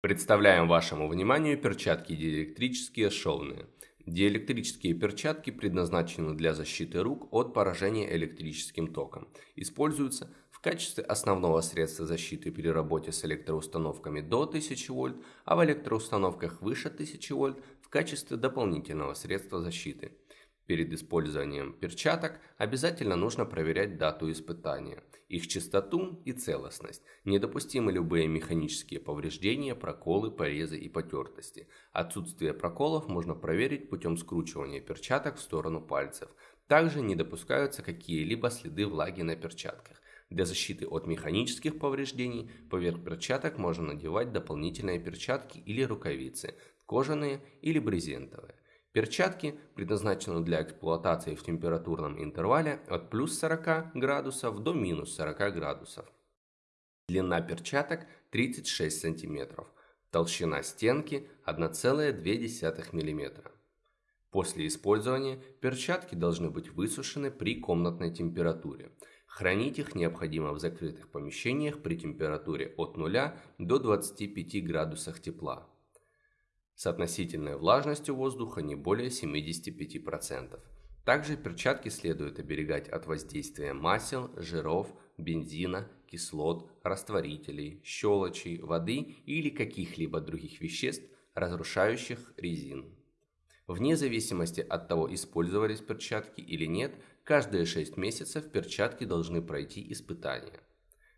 Представляем вашему вниманию перчатки диэлектрические шовные. Диэлектрические перчатки предназначены для защиты рук от поражения электрическим током. Используются в качестве основного средства защиты при работе с электроустановками до 1000 вольт, а в электроустановках выше 1000 вольт в качестве дополнительного средства защиты. Перед использованием перчаток обязательно нужно проверять дату испытания, их чистоту и целостность. Недопустимы любые механические повреждения, проколы, порезы и потертости. Отсутствие проколов можно проверить путем скручивания перчаток в сторону пальцев. Также не допускаются какие-либо следы влаги на перчатках. Для защиты от механических повреждений поверх перчаток можно надевать дополнительные перчатки или рукавицы, кожаные или брезентовые. Перчатки предназначены для эксплуатации в температурном интервале от плюс 40 градусов до минус 40 градусов. Длина перчаток 36 см, толщина стенки 1,2 мм. После использования перчатки должны быть высушены при комнатной температуре. Хранить их необходимо в закрытых помещениях при температуре от 0 до 25 градусах тепла с относительной влажностью воздуха не более 75%. Также перчатки следует оберегать от воздействия масел, жиров, бензина, кислот, растворителей, щелочей, воды или каких-либо других веществ, разрушающих резин. Вне зависимости от того, использовались перчатки или нет, каждые 6 месяцев перчатки должны пройти испытания.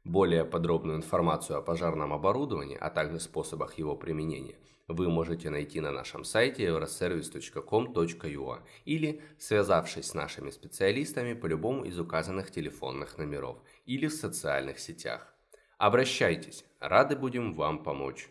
Более подробную информацию о пожарном оборудовании, а также способах его применения вы можете найти на нашем сайте euroservice.com.ua или связавшись с нашими специалистами по любому из указанных телефонных номеров или в социальных сетях. Обращайтесь, рады будем вам помочь.